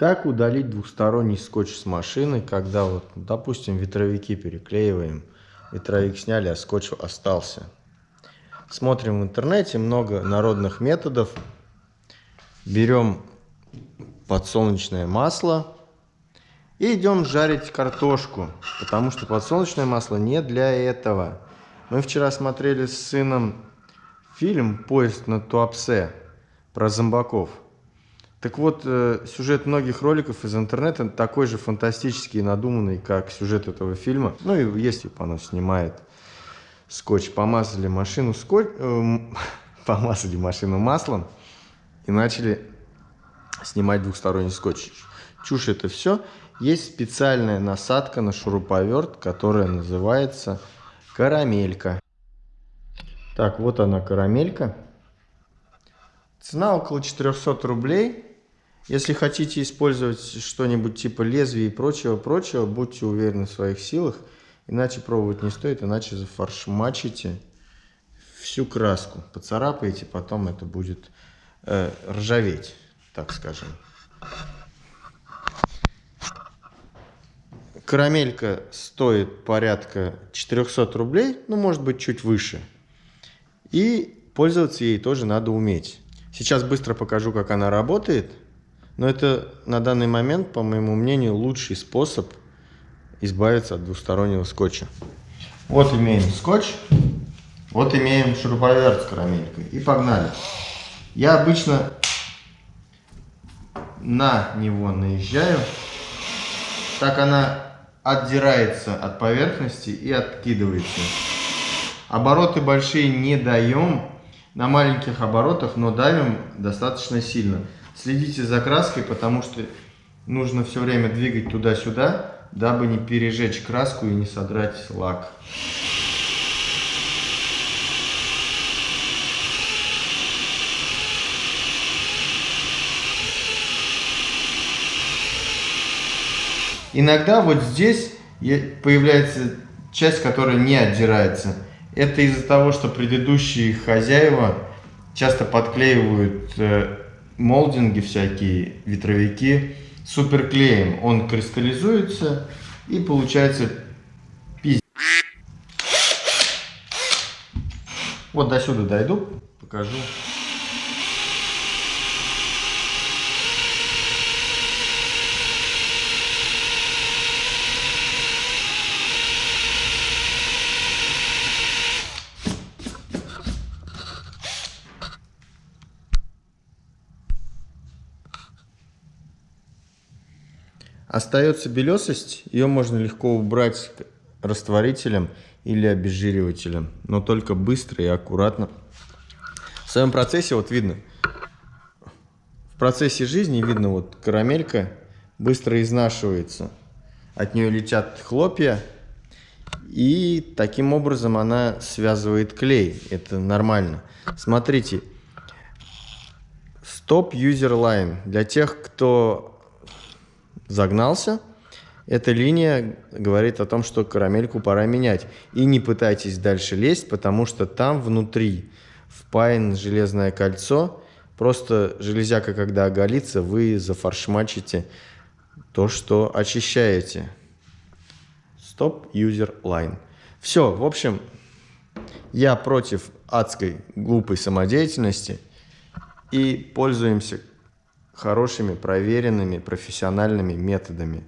Как удалить двухсторонний скотч с машины, когда вот, допустим, ветровики переклеиваем, ветровик сняли, а скотч остался. Смотрим в интернете много народных методов. Берем подсолнечное масло и идем жарить картошку, потому что подсолнечное масло не для этого. Мы вчера смотрели с сыном фильм «Поезд на Туапсе» про зомбаков. Так вот, э, сюжет многих роликов из интернета такой же фантастический и надуманный, как сюжет этого фильма. Ну и есть, типа, оно снимает скотч. Помазали машину скотч... Э, помазали машину маслом и начали снимать двухсторонний скотч. Чушь это все. Есть специальная насадка на шуруповерт, которая называется карамелька. Так, вот она карамелька. Цена около 400 рублей. Если хотите использовать что-нибудь типа лезвия и прочего-прочего, будьте уверены в своих силах. Иначе пробовать не стоит, иначе зафаршмачите всю краску. Поцарапаете, потом это будет э, ржаветь, так скажем. Карамелька стоит порядка 400 рублей, ну может быть чуть выше. И пользоваться ей тоже надо уметь. Сейчас быстро покажу, как она работает. Но это на данный момент, по моему мнению, лучший способ избавиться от двустороннего скотча. Вот имеем скотч, вот имеем шуруповерт с карамелькой. И погнали. Я обычно на него наезжаю. Так она отдирается от поверхности и откидывается. Обороты большие не даем. На маленьких оборотах, но давим достаточно сильно. Следите за краской, потому что нужно все время двигать туда-сюда, дабы не пережечь краску и не содрать лак. Иногда вот здесь появляется часть, которая не отдирается. Это из-за того, что предыдущие хозяева часто подклеивают э, молдинги всякие, ветровики суперклеем. Он кристаллизуется и получается пиздец. Вот до сюда дойду, покажу. Остается белесость, ее можно легко убрать растворителем или обезжиривателем, но только быстро и аккуратно. В своем процессе вот видно, в процессе жизни видно вот карамелька быстро изнашивается, от нее летят хлопья, и таким образом она связывает клей, это нормально. Смотрите, Stop User Line для тех, кто загнался, эта линия говорит о том, что карамельку пора менять. И не пытайтесь дальше лезть, потому что там внутри впаян железное кольцо. Просто железяка, когда оголится, вы зафаршмачите то, что очищаете. Stop User Line. Все, в общем, я против адской глупой самодеятельности и пользуемся хорошими, проверенными, профессиональными методами.